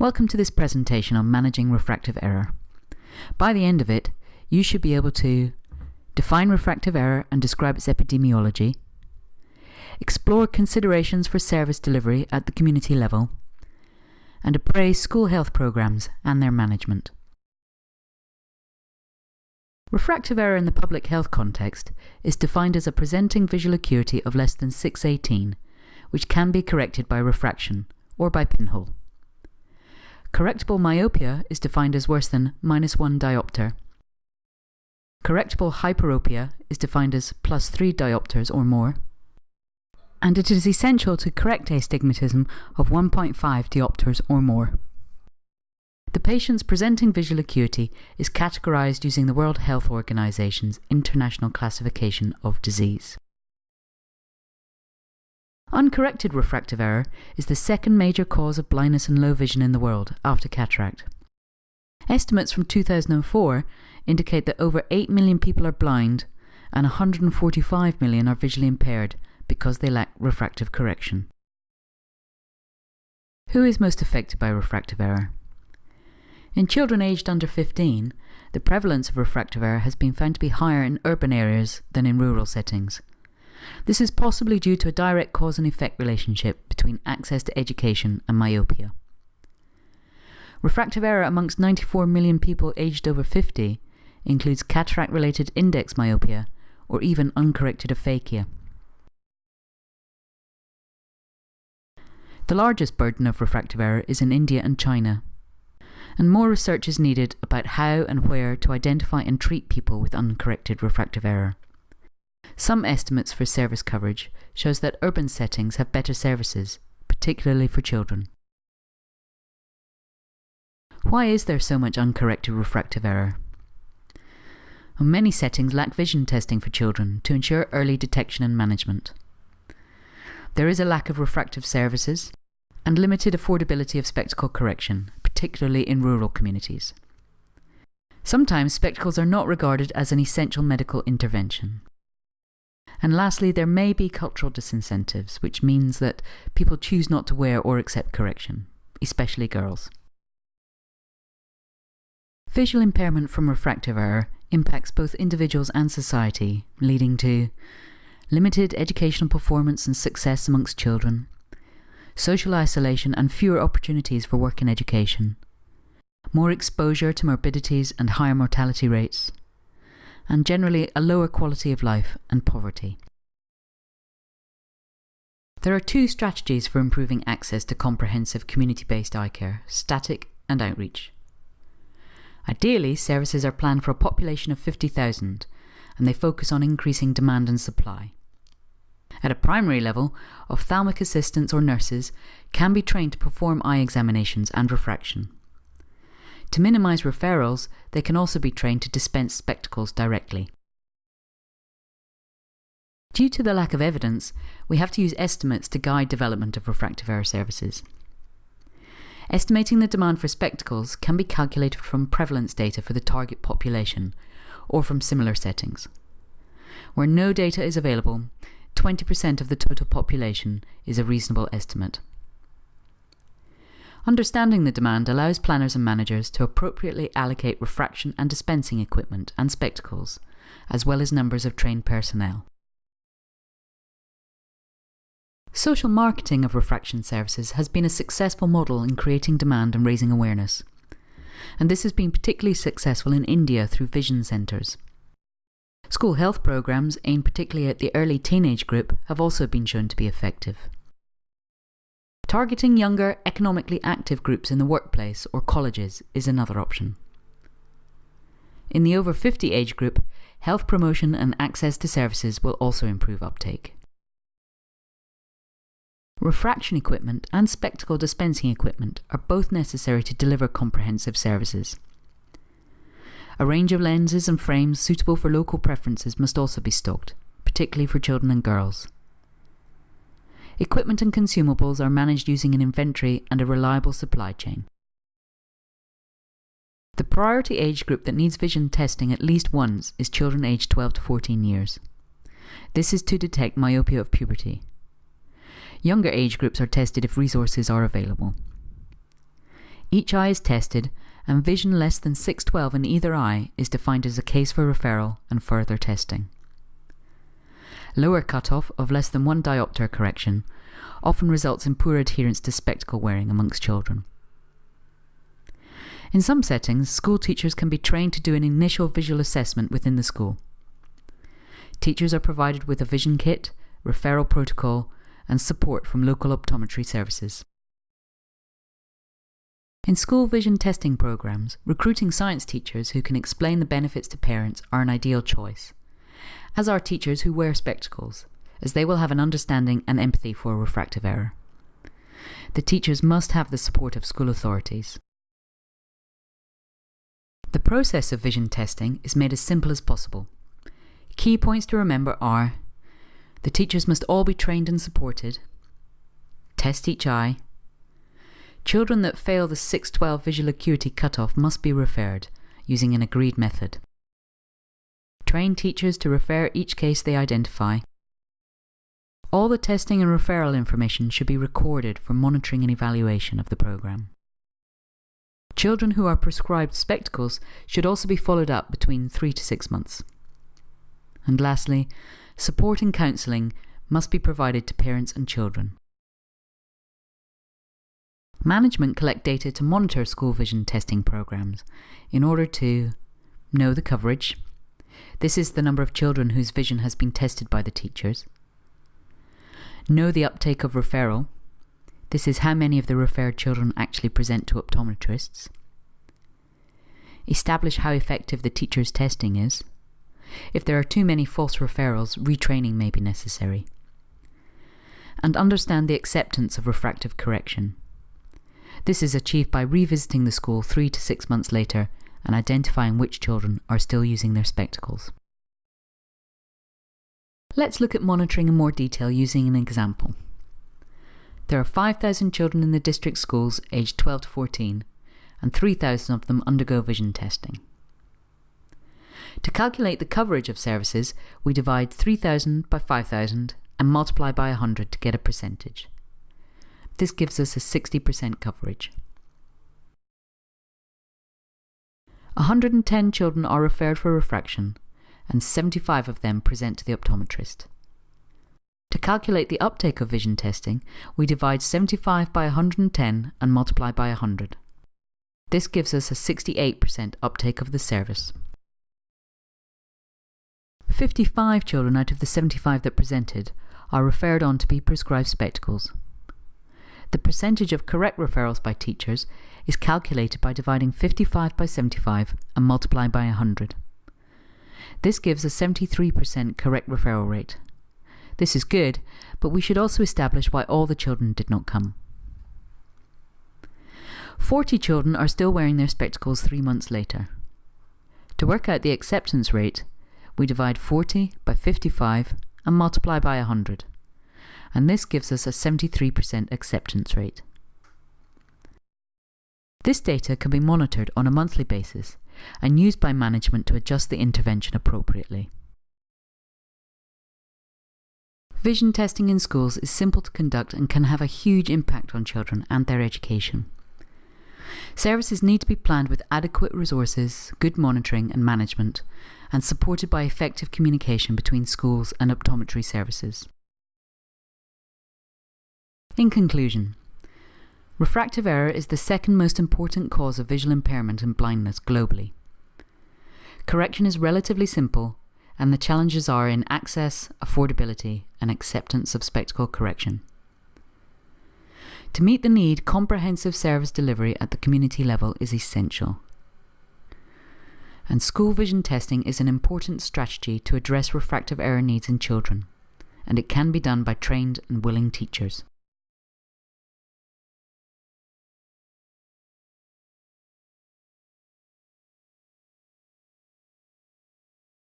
Welcome to this presentation on managing refractive error. By the end of it, you should be able to define refractive error and describe its epidemiology, explore considerations for service delivery at the community level, and appraise school health programs and their management. Refractive error in the public health context is defined as a presenting visual acuity of less than 618, which can be corrected by refraction or by pinhole. Correctable myopia is defined as worse than minus 1 diopter. Correctable hyperopia is defined as plus 3 diopters or more. And it is essential to correct astigmatism of 1.5 diopters or more. The patient's presenting visual acuity is categorized using the World Health Organization's International Classification of Disease. Uncorrected refractive error is the second major cause of blindness and low vision in the world, after cataract. Estimates from 2004 indicate that over 8 million people are blind and 145 million are visually impaired because they lack refractive correction. Who is most affected by refractive error? In children aged under 15, the prevalence of refractive error has been found to be higher in urban areas than in rural settings. This is possibly due to a direct cause and effect relationship between access to education and myopia. Refractive error amongst 94 million people aged over 50 includes cataract related index myopia or even uncorrected aphakia. The largest burden of refractive error is in India and China, and more research is needed about how and where to identify and treat people with uncorrected refractive error. Some estimates for service coverage shows that urban settings have better services, particularly for children. Why is there so much uncorrected refractive error? Well, many settings lack vision testing for children to ensure early detection and management. There is a lack of refractive services and limited affordability of spectacle correction, particularly in rural communities. Sometimes spectacles are not regarded as an essential medical intervention. And lastly, there may be cultural disincentives, which means that people choose not to wear or accept correction, especially girls. Visual impairment from refractive error impacts both individuals and society, leading to limited educational performance and success amongst children, social isolation and fewer opportunities for work and education, more exposure to morbidities and higher mortality rates, and generally a lower quality of life and poverty. There are two strategies for improving access to comprehensive community-based eye care, static and outreach. Ideally, services are planned for a population of 50,000 and they focus on increasing demand and supply. At a primary level, ophthalmic assistants or nurses can be trained to perform eye examinations and refraction. To minimise referrals, they can also be trained to dispense spectacles directly. Due to the lack of evidence, we have to use estimates to guide development of refractive error services. Estimating the demand for spectacles can be calculated from prevalence data for the target population, or from similar settings. Where no data is available, 20% of the total population is a reasonable estimate. Understanding the demand allows planners and managers to appropriately allocate refraction and dispensing equipment and spectacles, as well as numbers of trained personnel. Social marketing of refraction services has been a successful model in creating demand and raising awareness. And this has been particularly successful in India through vision centres. School health programs aimed particularly at the early teenage group have also been shown to be effective. Targeting younger, economically active groups in the workplace or colleges is another option. In the over 50 age group, health promotion and access to services will also improve uptake. Refraction equipment and spectacle dispensing equipment are both necessary to deliver comprehensive services. A range of lenses and frames suitable for local preferences must also be stocked, particularly for children and girls. Equipment and consumables are managed using an inventory and a reliable supply chain. The priority age group that needs vision testing at least once is children aged 12 to 14 years. This is to detect myopia of puberty. Younger age groups are tested if resources are available. Each eye is tested, and vision less than 612 in either eye is defined as a case for referral and further testing. Lower cutoff of less than one diopter correction often results in poor adherence to spectacle wearing amongst children. In some settings, school teachers can be trained to do an initial visual assessment within the school. Teachers are provided with a vision kit, referral protocol, and support from local optometry services. In school vision testing programs, recruiting science teachers who can explain the benefits to parents are an ideal choice, as are teachers who wear spectacles, as they will have an understanding and empathy for refractive error. The teachers must have the support of school authorities. The process of vision testing is made as simple as possible. Key points to remember are the teachers must all be trained and supported, test each eye, Children that fail the 612 visual acuity cutoff must be referred, using an agreed method. Train teachers to refer each case they identify. All the testing and referral information should be recorded for monitoring and evaluation of the programme. Children who are prescribed spectacles should also be followed up between 3 to 6 months. And lastly, support and counselling must be provided to parents and children. Management collect data to monitor school vision testing programs in order to know the coverage. This is the number of children whose vision has been tested by the teachers. Know the uptake of referral. This is how many of the referred children actually present to optometrists. Establish how effective the teacher's testing is. If there are too many false referrals, retraining may be necessary. And understand the acceptance of refractive correction. This is achieved by revisiting the school three to six months later and identifying which children are still using their spectacles. Let's look at monitoring in more detail using an example. There are 5,000 children in the district schools aged 12 to 14, and 3,000 of them undergo vision testing. To calculate the coverage of services, we divide 3,000 by 5,000 and multiply by 100 to get a percentage. This gives us a 60% coverage. 110 children are referred for refraction, and 75 of them present to the optometrist. To calculate the uptake of vision testing, we divide 75 by 110 and multiply by 100. This gives us a 68% uptake of the service. 55 children out of the 75 that presented are referred on to be prescribed spectacles. The percentage of correct referrals by teachers is calculated by dividing 55 by 75 and multiplying by 100. This gives a 73% correct referral rate. This is good, but we should also establish why all the children did not come. 40 children are still wearing their spectacles three months later. To work out the acceptance rate, we divide 40 by 55 and multiply by 100 and this gives us a 73% acceptance rate. This data can be monitored on a monthly basis and used by management to adjust the intervention appropriately. Vision testing in schools is simple to conduct and can have a huge impact on children and their education. Services need to be planned with adequate resources, good monitoring and management, and supported by effective communication between schools and optometry services. In conclusion, refractive error is the second most important cause of visual impairment and blindness globally. Correction is relatively simple, and the challenges are in access, affordability, and acceptance of spectacle correction. To meet the need, comprehensive service delivery at the community level is essential. And school vision testing is an important strategy to address refractive error needs in children, and it can be done by trained and willing teachers.